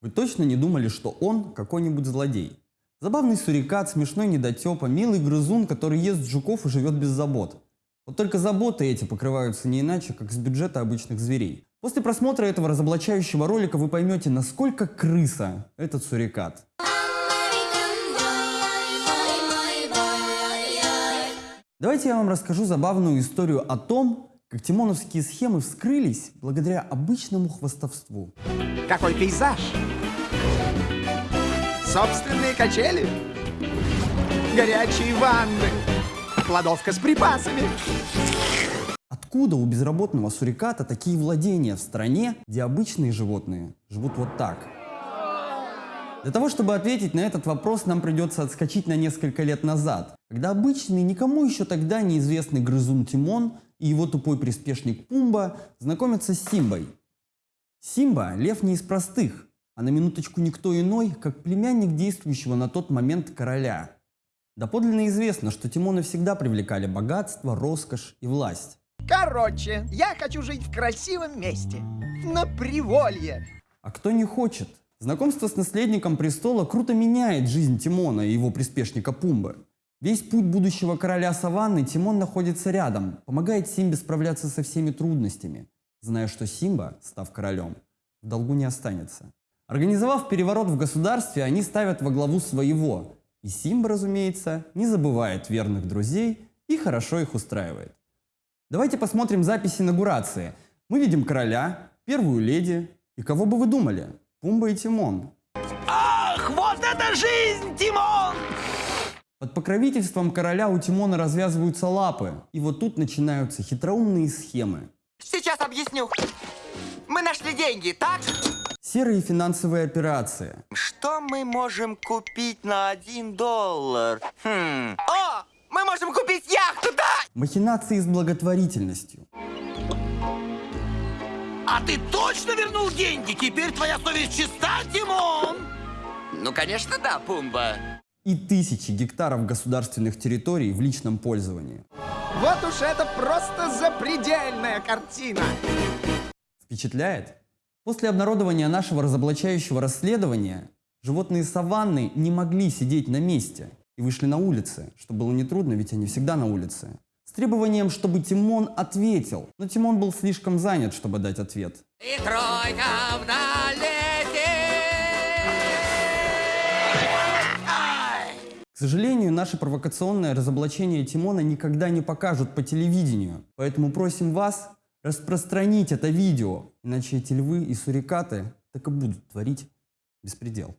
Вы точно не думали, что он какой-нибудь злодей? Забавный сурикат, смешной недотепа, милый грызун, который ест жуков и живет без забот. Вот только заботы эти покрываются не иначе, как с бюджета обычных зверей. После просмотра этого разоблачающего ролика вы поймете, насколько крыса этот сурикат. Давайте я вам расскажу забавную историю о том, как тимоновские схемы вскрылись благодаря обычному хвастовству. Какой пейзаж! Собственные качели, горячие ванны, кладовка с припасами. Откуда у безработного суриката такие владения в стране, где обычные животные живут вот так? Для того, чтобы ответить на этот вопрос, нам придется отскочить на несколько лет назад, когда обычный, никому еще тогда неизвестный грызун Тимон и его тупой приспешник Пумба знакомятся с Симбой. Симба – лев не из простых, а на минуточку никто иной, как племянник действующего на тот момент короля. Доподлинно известно, что Тимоны всегда привлекали богатство, роскошь и власть. Короче, я хочу жить в красивом месте, на приволье. А кто не хочет? Знакомство с наследником престола круто меняет жизнь Тимона и его приспешника Пумбы. Весь путь будущего короля Саванны Тимон находится рядом, помогает Симбе справляться со всеми трудностями, зная, что Симба, став королем, в долгу не останется. Организовав переворот в государстве, они ставят во главу своего, и Симба, разумеется, не забывает верных друзей и хорошо их устраивает. Давайте посмотрим записи инаугурации. Мы видим короля, первую леди, и кого бы вы думали? Пумба и Тимон. Ах, вот это жизнь, Тимон! Под покровительством короля у Тимона развязываются лапы, и вот тут начинаются хитроумные схемы. Сейчас объясню. Мы нашли деньги, так? Серые финансовые операции. Что мы можем купить на один доллар? Хм. О! Мы можем купить яхту, да? Махинации с благотворительностью. А ты точно вернул деньги? Теперь твоя совесть чиста, Тимон? Ну, конечно, да, Пумба. И тысячи гектаров государственных территорий в личном пользовании. Вот уж это просто запредельная картина. Впечатляет? После обнародования нашего разоблачающего расследования животные саванны не могли сидеть на месте и вышли на улицы, что было нетрудно, ведь они всегда на улице, с требованием, чтобы Тимон ответил. Но Тимон был слишком занят, чтобы дать ответ. И тройка в К сожалению, наше провокационное разоблачение Тимона никогда не покажут по телевидению, поэтому просим вас распространить это видео, иначе эти львы и сурикаты так и будут творить беспредел.